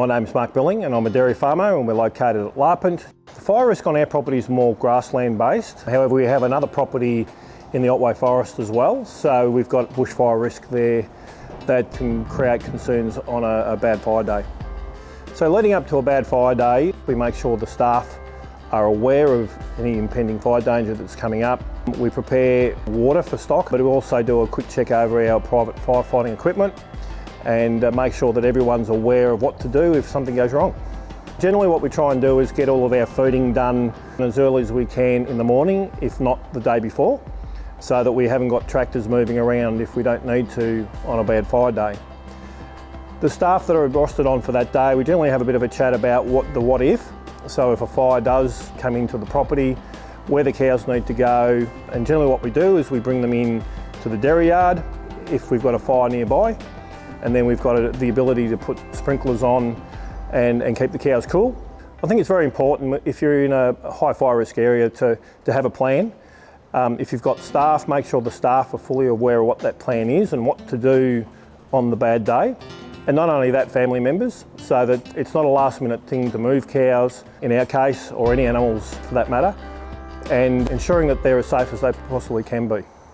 My name's Mark Billing and I'm a dairy farmer and we're located at Larpent. The fire risk on our property is more grassland based. However, we have another property in the Otway Forest as well. So we've got bushfire risk there that can create concerns on a, a bad fire day. So leading up to a bad fire day, we make sure the staff are aware of any impending fire danger that's coming up. We prepare water for stock, but we also do a quick check over our private firefighting equipment and uh, make sure that everyone's aware of what to do if something goes wrong. Generally what we try and do is get all of our feeding done as early as we can in the morning, if not the day before, so that we haven't got tractors moving around if we don't need to on a bad fire day. The staff that are rostered on for that day, we generally have a bit of a chat about what the what if. So if a fire does come into the property, where the cows need to go, and generally what we do is we bring them in to the dairy yard if we've got a fire nearby, and then we've got the ability to put sprinklers on and, and keep the cows cool. I think it's very important if you're in a high fire risk area to, to have a plan. Um, if you've got staff, make sure the staff are fully aware of what that plan is and what to do on the bad day. And not only that, family members, so that it's not a last minute thing to move cows, in our case, or any animals for that matter, and ensuring that they're as safe as they possibly can be.